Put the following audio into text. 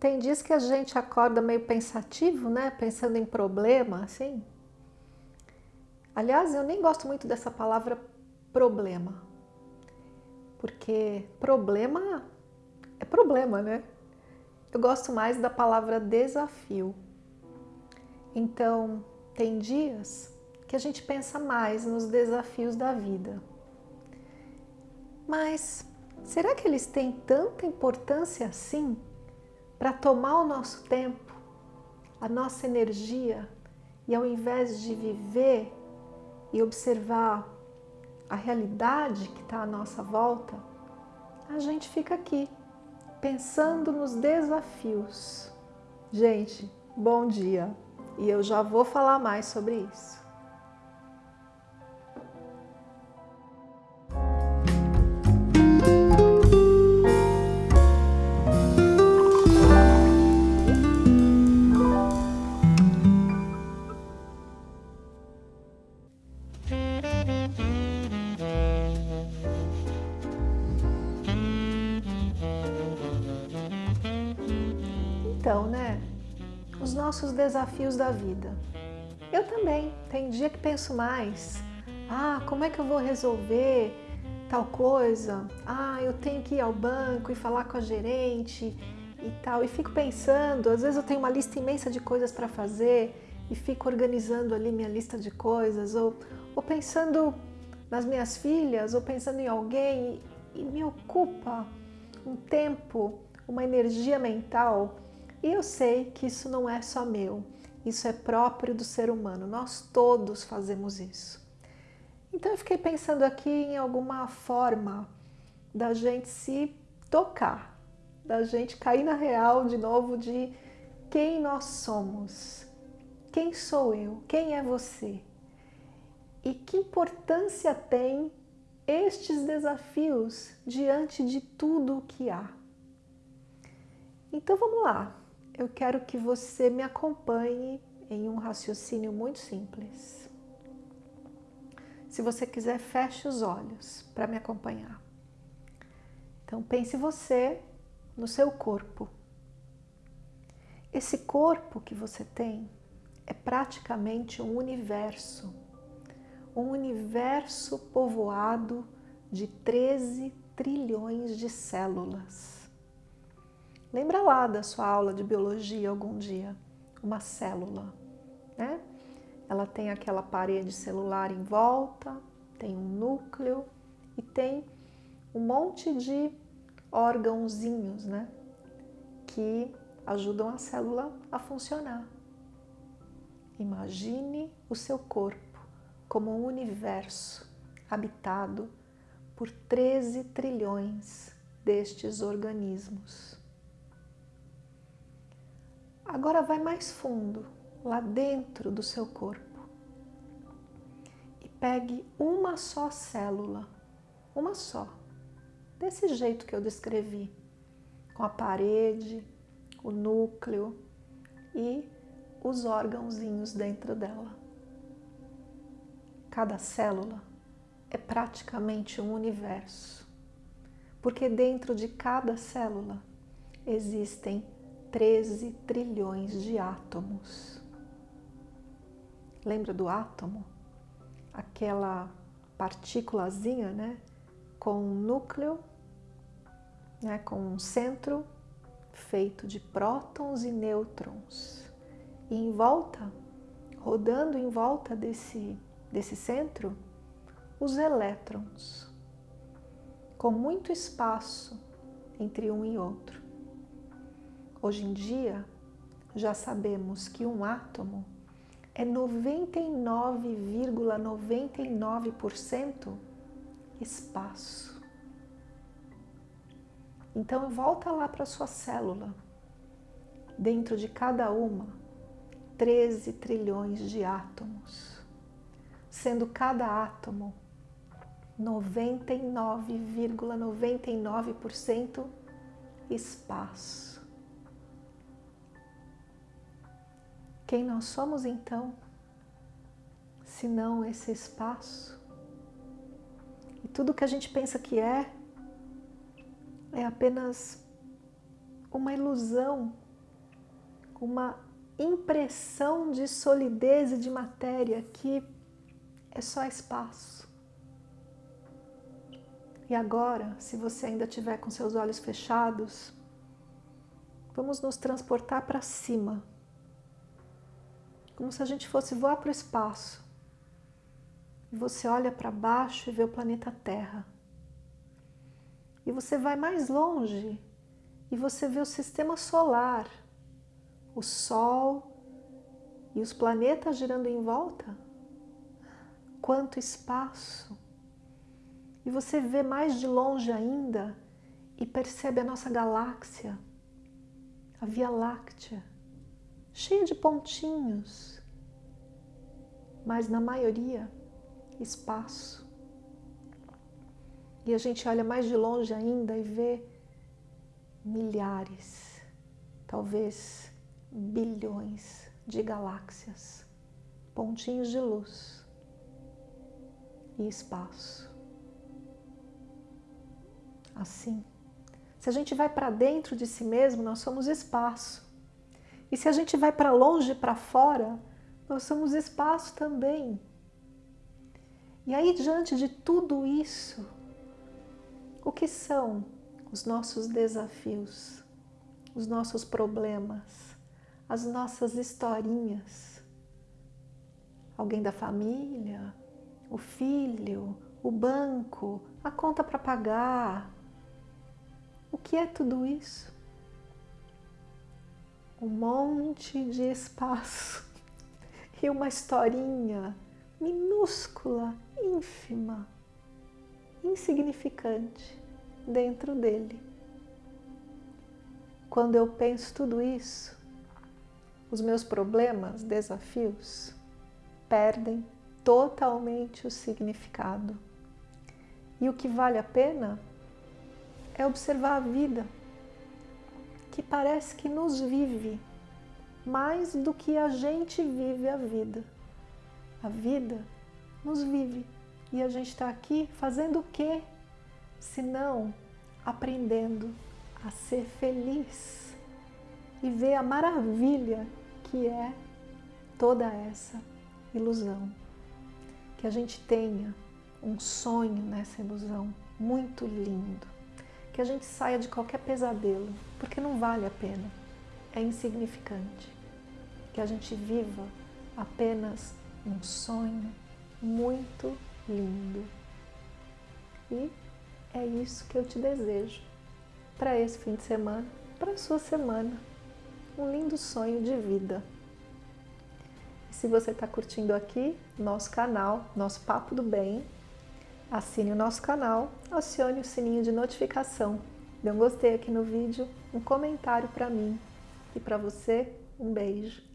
tem dias que a gente acorda meio pensativo, né? Pensando em problema, assim. Aliás, eu nem gosto muito dessa palavra problema. Porque problema é problema, né? Eu gosto mais da palavra desafio. Então, tem dias que a gente pensa mais nos desafios da vida. Mas será que eles têm tanta importância assim para tomar o nosso tempo, a nossa energia e ao invés de viver e observar a realidade que está à nossa volta, a gente fica aqui pensando nos desafios. Gente, bom dia! E eu já vou falar mais sobre isso. Nossos desafios da vida. Eu também. Tem dia que penso mais. Ah, como é que eu vou resolver tal coisa? Ah, eu tenho que ir ao banco e falar com a gerente e tal. E fico pensando, às vezes eu tenho uma lista imensa de coisas para fazer e fico organizando ali minha lista de coisas ou, ou pensando nas minhas filhas ou pensando em alguém e, e me ocupa um tempo, uma energia mental e eu sei que isso não é só meu, isso é próprio do ser humano, nós todos fazemos isso. Então eu fiquei pensando aqui em alguma forma da gente se tocar, da gente cair na real de novo de quem nós somos, quem sou eu, quem é você? E que importância tem estes desafios diante de tudo o que há. Então vamos lá, eu quero que você me acompanhe em um raciocínio muito simples. Se você quiser, feche os olhos para me acompanhar. Então pense você no seu corpo. Esse corpo que você tem é praticamente um universo, um universo povoado de 13 trilhões de células. Lembra lá da sua aula de biologia algum dia, uma célula, né? Ela tem aquela parede celular em volta, tem um núcleo e tem um monte de órgãozinhos, né? Que ajudam a célula a funcionar. Imagine o seu corpo como um universo habitado por 13 trilhões destes organismos. Agora vai mais fundo, lá dentro do seu corpo. E pegue uma só célula, uma só, desse jeito que eu descrevi, com a parede, o núcleo e os órgãozinhos dentro dela. Cada célula é praticamente um universo, porque dentro de cada célula existem 13 trilhões de átomos. Lembra do átomo? Aquela partículazinha, né? Com um núcleo, né? com um centro feito de prótons e nêutrons. E em volta, rodando em volta desse, desse centro, os elétrons, com muito espaço entre um e outro. Hoje em dia, já sabemos que um átomo é 99,99% ,99 espaço. Então, volta lá para sua célula. Dentro de cada uma, 13 trilhões de átomos, sendo cada átomo 99,99% ,99 espaço. Quem nós somos então, se não esse espaço? E tudo que a gente pensa que é, é apenas uma ilusão uma impressão de solidez e de matéria que é só espaço. E agora, se você ainda tiver com seus olhos fechados, vamos nos transportar para cima, como se a gente fosse voar para o espaço. E você olha para baixo e vê o planeta Terra. E você vai mais longe e você vê o sistema solar, o Sol e os planetas girando em volta. Quanto espaço! E você vê mais de longe ainda e percebe a nossa galáxia, a Via Láctea, cheia de pontinhos, mas na maioria espaço. E a gente olha mais de longe ainda e vê milhares, talvez bilhões de galáxias, pontinhos de luz e espaço. Assim, se a gente vai para dentro de si mesmo, nós somos espaço. E se a gente vai para longe, para fora, nós somos espaço também. E aí, diante de tudo isso, o que são os nossos desafios, os nossos problemas, as nossas historinhas? Alguém da família, o filho, o banco, a conta para pagar. O que é tudo isso? Um monte de espaço e uma historinha minúscula, ínfima, insignificante dentro dele. Quando eu penso tudo isso, os meus problemas, desafios, perdem totalmente o significado. E o que vale a pena é observar a vida, que parece que nos vive mais do que a gente vive a vida. A vida nos vive e a gente está aqui fazendo o quê? Se não aprendendo a ser feliz e ver a maravilha que é toda essa ilusão. Que a gente tenha um sonho nessa ilusão muito lindo. Que a gente saia de qualquer pesadelo, porque não vale a pena, é insignificante. Que a gente viva apenas um sonho muito lindo. E é isso que eu te desejo para esse fim de semana, para a sua semana. Um lindo sonho de vida. E se você está curtindo aqui nosso canal, nosso Papo do Bem, assine o nosso canal, acione o sininho de notificação, dê um gostei aqui no vídeo, um comentário para mim e para você, um beijo.